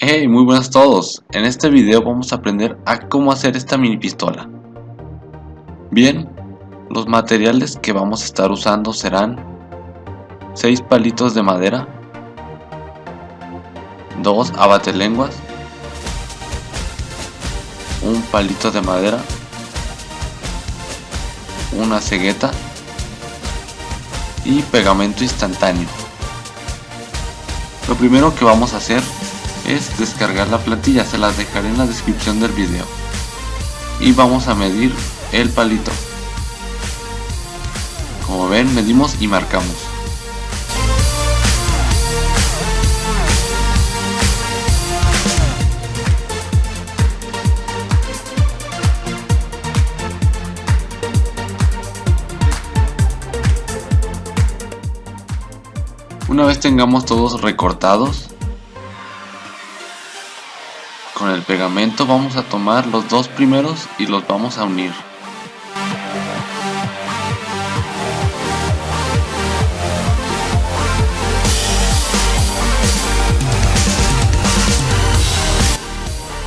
Hey, muy buenas a todos. En este video vamos a aprender a cómo hacer esta mini pistola. Bien, los materiales que vamos a estar usando serán 6 palitos de madera, 2 abatelenguas, un palito de madera, una cegueta y pegamento instantáneo. Lo primero que vamos a hacer es descargar la plantilla, se las dejaré en la descripción del video. Y vamos a medir el palito. Como ven, medimos y marcamos. Una vez tengamos todos recortados, con el pegamento vamos a tomar los dos primeros y los vamos a unir.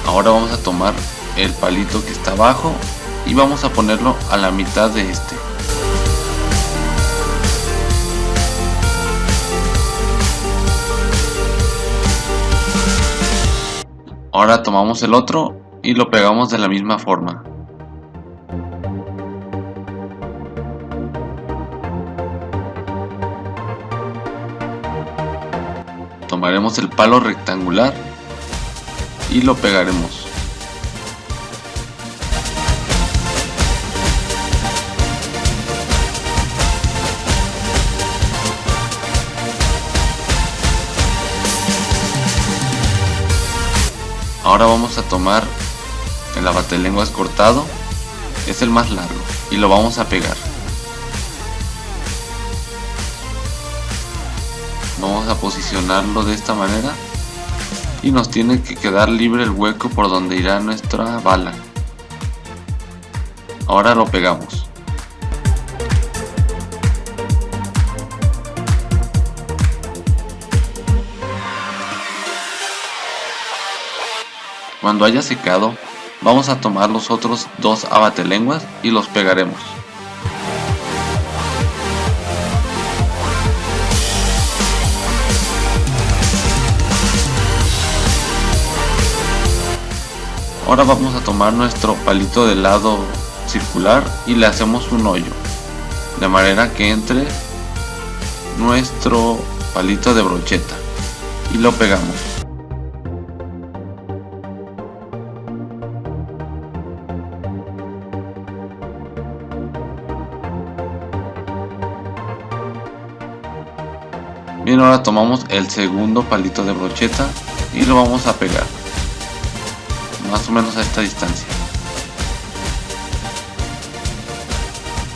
Ahora vamos a tomar el palito que está abajo y vamos a ponerlo a la mitad de este. Ahora tomamos el otro y lo pegamos de la misma forma. Tomaremos el palo rectangular y lo pegaremos. Ahora vamos a tomar el abatelenguas cortado, es el más largo, y lo vamos a pegar. Vamos a posicionarlo de esta manera y nos tiene que quedar libre el hueco por donde irá nuestra bala. Ahora lo pegamos. Cuando haya secado, vamos a tomar los otros dos abatelenguas y los pegaremos. Ahora vamos a tomar nuestro palito de lado circular y le hacemos un hoyo, de manera que entre nuestro palito de brocheta y lo pegamos. Bien, ahora tomamos el segundo palito de brocheta y lo vamos a pegar. Más o menos a esta distancia.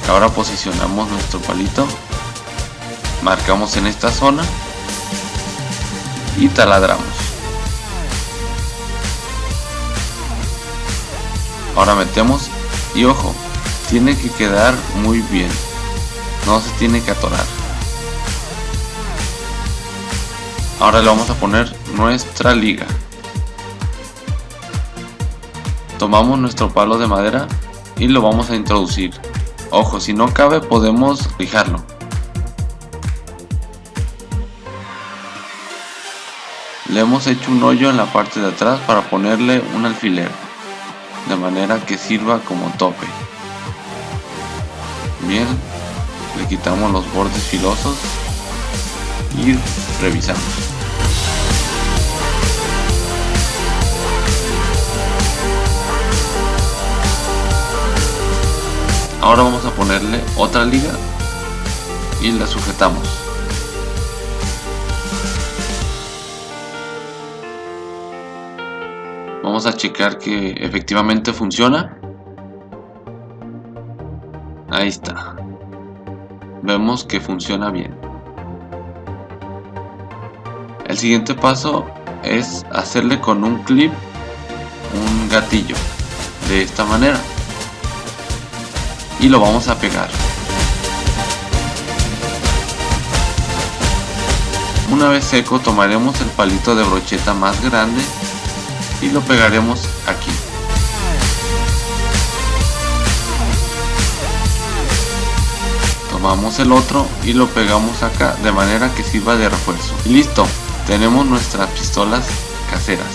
Ahora posicionamos nuestro palito. Marcamos en esta zona. Y taladramos. Ahora metemos y ojo, tiene que quedar muy bien. No se tiene que atorar. Ahora le vamos a poner nuestra liga. Tomamos nuestro palo de madera y lo vamos a introducir. Ojo, si no cabe podemos fijarlo. Le hemos hecho un hoyo en la parte de atrás para ponerle un alfiler, de manera que sirva como tope. Bien, le quitamos los bordes filosos y revisamos. Ahora vamos a ponerle otra liga y la sujetamos. Vamos a checar que efectivamente funciona. Ahí está. Vemos que funciona bien. El siguiente paso es hacerle con un clip un gatillo de esta manera y lo vamos a pegar Una vez seco tomaremos el palito de brocheta más grande y lo pegaremos aquí. Tomamos el otro y lo pegamos acá de manera que sirva de refuerzo. Y listo, tenemos nuestras pistolas caseras.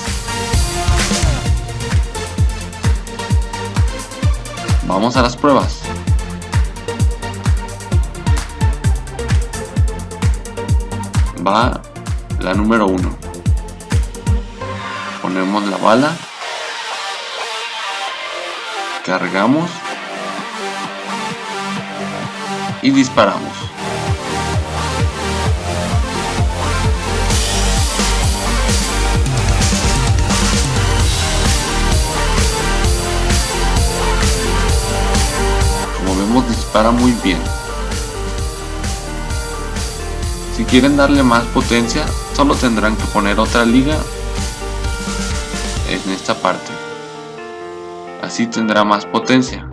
Vamos a las pruebas. Va la número 1. Ponemos la bala. Cargamos. Y disparamos. Dispara muy bien. Si quieren darle más potencia, solo tendrán que poner otra liga en esta parte. Así tendrá más potencia.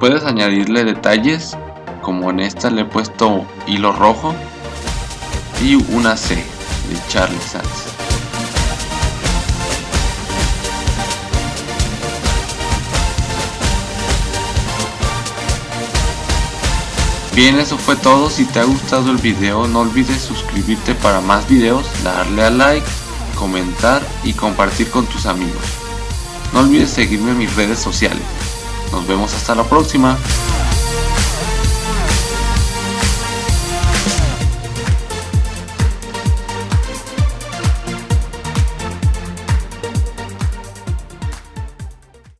Puedes añadirle detalles, como en esta le he puesto hilo rojo y una C. Charlie Sands. Bien, eso fue todo. Si te ha gustado el video, no olvides suscribirte para más videos, darle a like, comentar y compartir con tus amigos. No olvides seguirme en mis redes sociales. Nos vemos hasta la próxima.